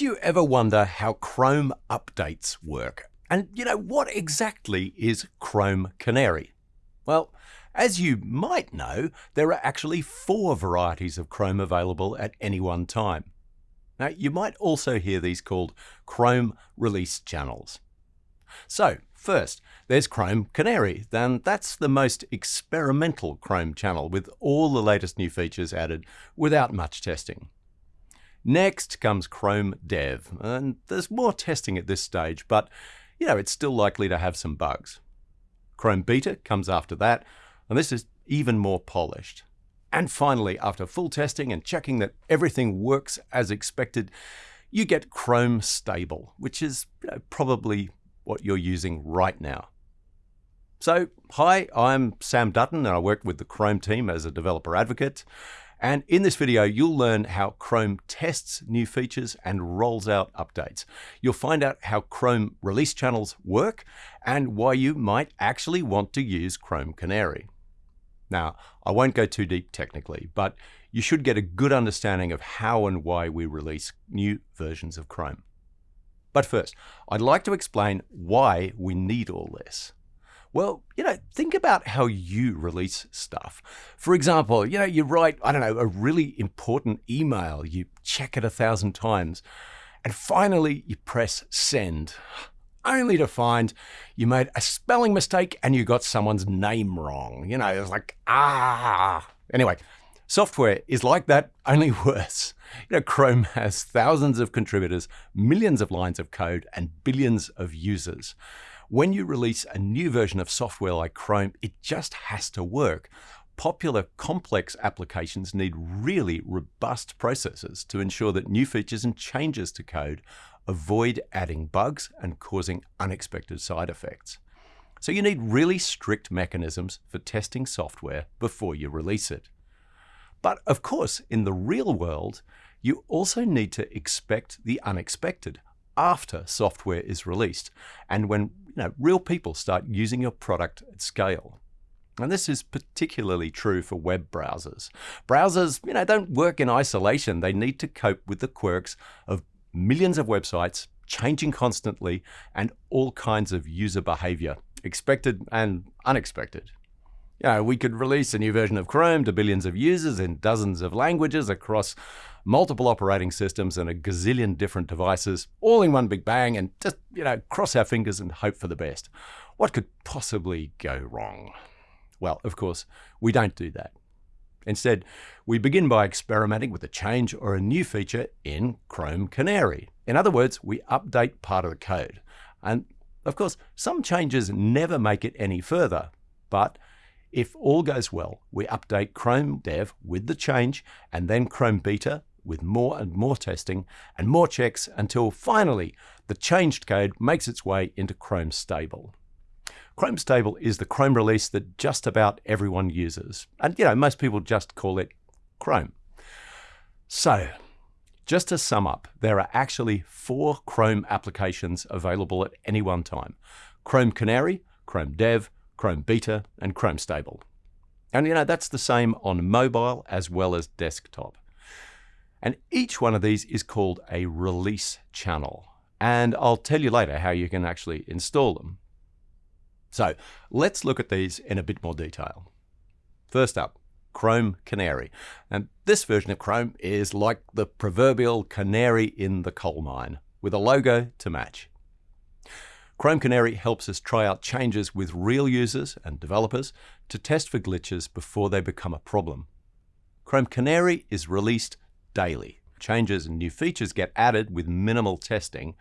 You ever wonder how Chrome updates work? And you know, what exactly is Chrome Canary? Well, as you might know, there are actually four varieties of Chrome available at any one time. Now, you might also hear these called Chrome release channels. So, first, there's Chrome Canary, then that's the most experimental Chrome channel with all the latest new features added without much testing. Next comes Chrome Dev, and there's more testing at this stage, but you know, it's still likely to have some bugs. Chrome Beta comes after that, and this is even more polished. And finally, after full testing and checking that everything works as expected, you get Chrome Stable, which is you know, probably what you're using right now. So, hi, I'm Sam Dutton, and I work with the Chrome team as a developer advocate. And in this video, you'll learn how Chrome tests new features and rolls out updates. You'll find out how Chrome release channels work and why you might actually want to use Chrome Canary. Now, I won't go too deep technically, but you should get a good understanding of how and why we release new versions of Chrome. But first, I'd like to explain why we need all this. Well, you know, think about how you release stuff. For example, you know, you write, I don't know, a really important email, you check it a thousand times, and finally you press send, only to find you made a spelling mistake and you got someone's name wrong. You know, it's like, ah. Anyway, software is like that, only worse. You know, Chrome has thousands of contributors, millions of lines of code, and billions of users. When you release a new version of software like Chrome, it just has to work. Popular complex applications need really robust processes to ensure that new features and changes to code avoid adding bugs and causing unexpected side effects. So you need really strict mechanisms for testing software before you release it. But of course, in the real world, you also need to expect the unexpected after software is released and when know, real people start using your product at scale. And this is particularly true for web browsers. Browsers, you know, don't work in isolation. They need to cope with the quirks of millions of websites changing constantly and all kinds of user behavior, expected and unexpected. You know, we could release a new version of Chrome to billions of users in dozens of languages across multiple operating systems and a gazillion different devices, all in one big bang, and just, you know, cross our fingers and hope for the best. What could possibly go wrong? Well, of course, we don't do that. Instead, we begin by experimenting with a change or a new feature in Chrome Canary. In other words, we update part of the code. And of course, some changes never make it any further, but if all goes well, we update Chrome Dev with the change and then Chrome Beta with more and more testing and more checks until finally the changed code makes its way into Chrome Stable. Chrome Stable is the Chrome release that just about everyone uses. And you know, most people just call it Chrome. So, just to sum up, there are actually four Chrome applications available at any one time. Chrome Canary, Chrome Dev, Chrome Beta, and Chrome Stable. And you know, that's the same on mobile as well as desktop. And each one of these is called a release channel. And I'll tell you later how you can actually install them. So let's look at these in a bit more detail. First up, Chrome Canary. And this version of Chrome is like the proverbial canary in the coal mine, with a logo to match. Chrome Canary helps us try out changes with real users and developers to test for glitches before they become a problem. Chrome Canary is released daily. Changes and new features get added with minimal testing.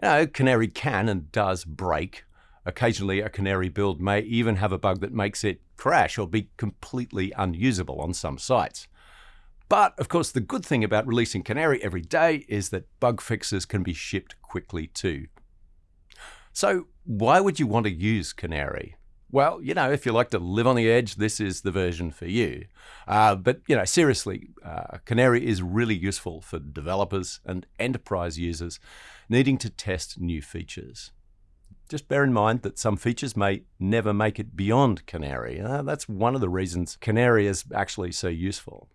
You know, Canary can and does break. Occasionally, a Canary build may even have a bug that makes it crash or be completely unusable on some sites. But of course, the good thing about releasing Canary every day is that bug fixes can be shipped quickly too. So, why would you want to use Canary? Well, you know, if you like to live on the edge, this is the version for you. Uh, but, you know, seriously, uh, Canary is really useful for developers and enterprise users needing to test new features. Just bear in mind that some features may never make it beyond Canary. Uh, that's one of the reasons Canary is actually so useful.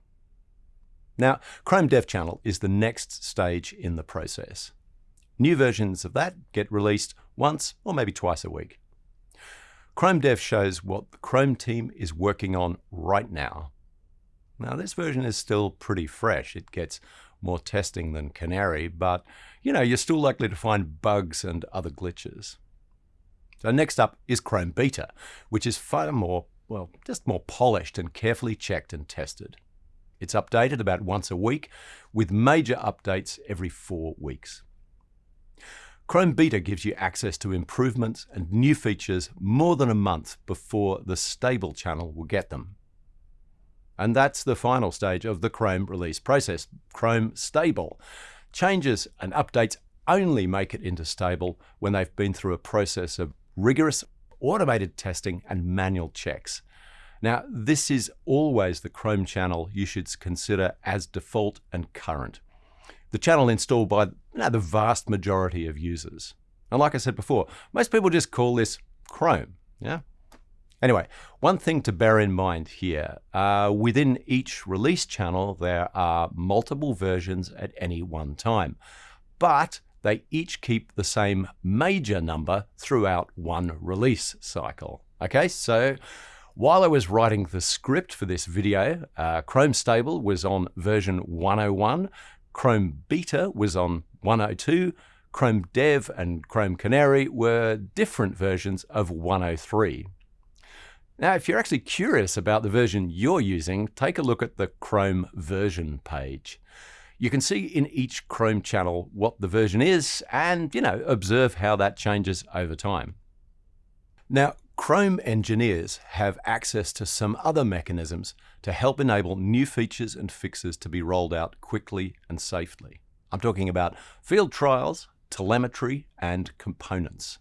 Now, Chrome Dev Channel is the next stage in the process. New versions of that get released once or maybe twice a week. Chrome Dev shows what the Chrome team is working on right now. Now, this version is still pretty fresh. It gets more testing than Canary, but you know, you're still likely to find bugs and other glitches. So next up is Chrome Beta, which is far more, well, just more polished and carefully checked and tested. It's updated about once a week, with major updates every four weeks. Chrome Beta gives you access to improvements and new features more than a month before the stable channel will get them. And that's the final stage of the Chrome release process, Chrome Stable. Changes and updates only make it into stable when they've been through a process of rigorous automated testing and manual checks. Now, this is always the Chrome channel you should consider as default and current. The channel installed by you know, the vast majority of users. And like I said before, most people just call this Chrome. Yeah. Anyway, one thing to bear in mind here, uh, within each release channel, there are multiple versions at any one time, but they each keep the same major number throughout one release cycle. Okay, so while I was writing the script for this video, uh, Chrome Stable was on version 101, Chrome Beta was on 102, Chrome Dev and Chrome Canary were different versions of 103. Now, if you're actually curious about the version you're using, take a look at the Chrome version page. You can see in each Chrome channel what the version is and, you know, observe how that changes over time. Now, Chrome engineers have access to some other mechanisms to help enable new features and fixes to be rolled out quickly and safely. I'm talking about field trials, telemetry, and components.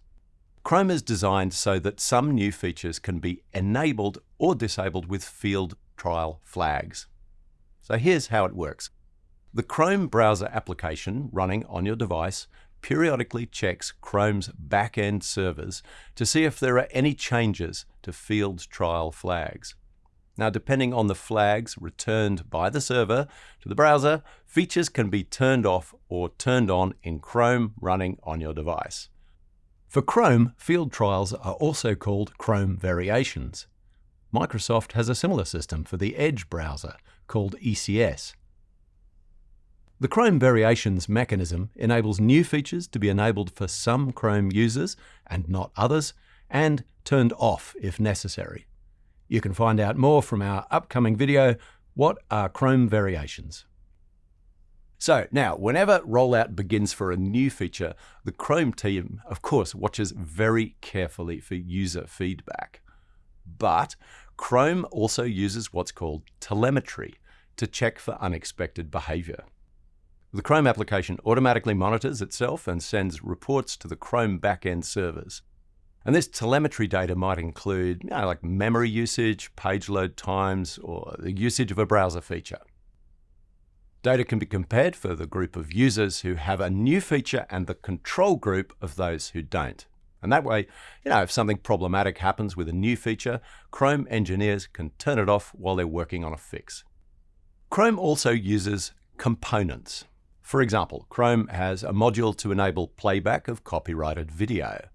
Chrome is designed so that some new features can be enabled or disabled with field trial flags. So here's how it works. The Chrome browser application running on your device periodically checks Chrome's back-end servers to see if there are any changes to field trial flags. Now, depending on the flags returned by the server to the browser, features can be turned off or turned on in Chrome running on your device. For Chrome, field trials are also called Chrome variations. Microsoft has a similar system for the Edge browser called ECS. The Chrome Variations mechanism enables new features to be enabled for some Chrome users and not others, and turned off if necessary. You can find out more from our upcoming video, What are Chrome Variations? So now, whenever rollout begins for a new feature, the Chrome team, of course, watches very carefully for user feedback. But Chrome also uses what's called telemetry to check for unexpected behavior. The Chrome application automatically monitors itself and sends reports to the Chrome backend servers. And this telemetry data might include you know, like memory usage, page load times, or the usage of a browser feature. Data can be compared for the group of users who have a new feature and the control group of those who don't. And that way, you know, if something problematic happens with a new feature, Chrome engineers can turn it off while they're working on a fix. Chrome also uses components. For example, Chrome has a module to enable playback of copyrighted video.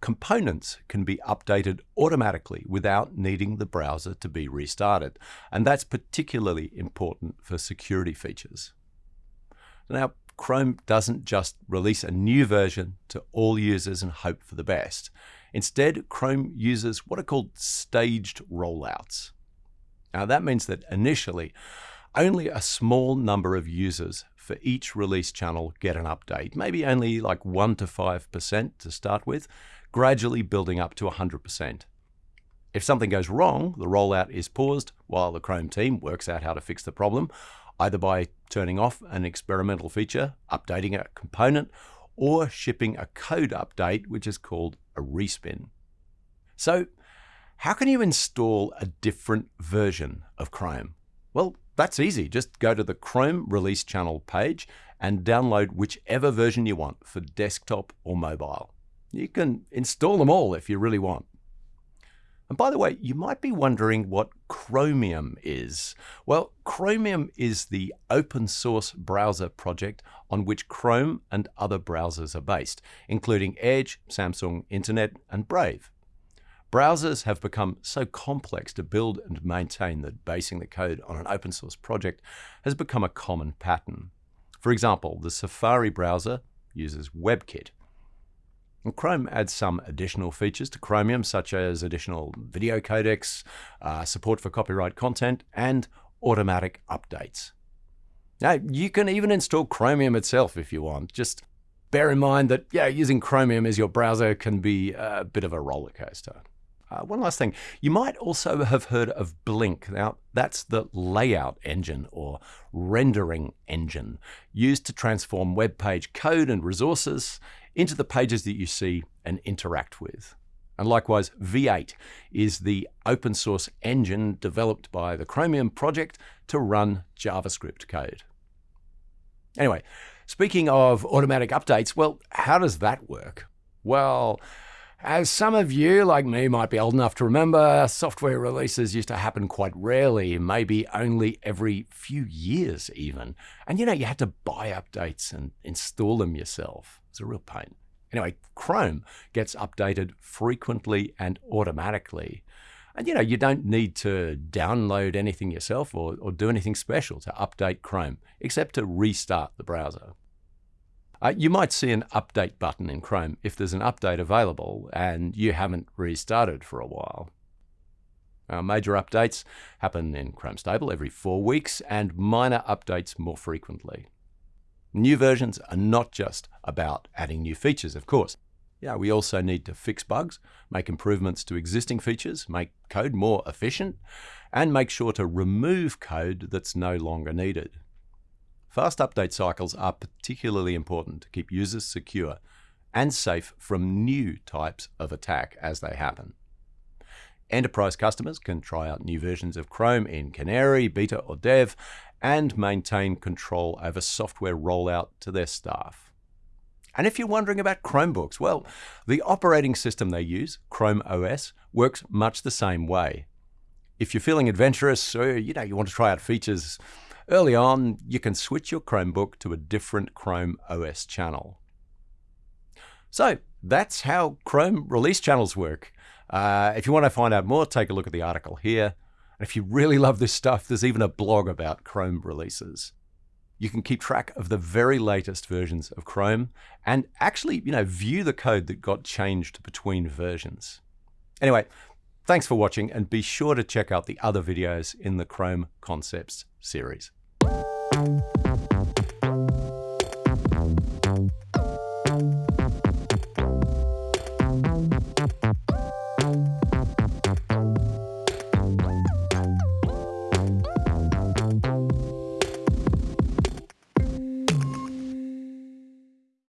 Components can be updated automatically without needing the browser to be restarted, and that's particularly important for security features. Now, Chrome doesn't just release a new version to all users and hope for the best. Instead, Chrome uses what are called staged rollouts. Now, that means that initially, only a small number of users for each release channel get an update, maybe only like 1 to 5% to start with, gradually building up to 100%. If something goes wrong, the rollout is paused while the Chrome team works out how to fix the problem, either by turning off an experimental feature, updating a component, or shipping a code update, which is called a respin. So, how can you install a different version of Chrome? Well, that's easy. Just go to the Chrome release channel page and download whichever version you want for desktop or mobile. You can install them all if you really want. And by the way, you might be wondering what Chromium is? Well, Chromium is the open source browser project on which Chrome and other browsers are based, including Edge, Samsung Internet, and Brave. Browsers have become so complex to build and maintain that basing the code on an open source project has become a common pattern. For example, the Safari browser uses WebKit, and Chrome adds some additional features to Chromium, such as additional video codecs, uh, support for copyright content, and automatic updates. Now, you can even install Chromium itself if you want. Just bear in mind that yeah, using Chromium as your browser can be a bit of a roller coaster. Uh, one last thing, you might also have heard of Blink. Now, that's the layout engine or rendering engine used to transform web page code and resources into the pages that you see and interact with. And likewise, V8 is the open source engine developed by the Chromium project to run JavaScript code. Anyway, speaking of automatic updates, well, how does that work? Well, as some of you, like me, might be old enough to remember, software releases used to happen quite rarely, maybe only every few years even. And you know, you had to buy updates and install them yourself. It's a real pain. Anyway, Chrome gets updated frequently and automatically. And you know, you don't need to download anything yourself or, or do anything special to update Chrome, except to restart the browser. Uh, you might see an update button in Chrome if there's an update available and you haven't restarted for a while. Uh, major updates happen in Chrome Stable every four weeks and minor updates more frequently. New versions are not just about adding new features, of course. Yeah, we also need to fix bugs, make improvements to existing features, make code more efficient, and make sure to remove code that's no longer needed. Fast update cycles are particularly important to keep users secure and safe from new types of attack as they happen. Enterprise customers can try out new versions of Chrome in Canary, Beta or Dev and maintain control over software rollout to their staff. And if you're wondering about Chromebooks, well, the operating system they use, Chrome OS, works much the same way. If you're feeling adventurous or you know you want to try out features Early on, you can switch your Chromebook to a different Chrome OS channel. So that's how Chrome release channels work. Uh, if you want to find out more, take a look at the article here. And if you really love this stuff, there's even a blog about Chrome releases. You can keep track of the very latest versions of Chrome and actually, you know, view the code that got changed between versions. Anyway, thanks for watching and be sure to check out the other videos in the Chrome Concepts series. You.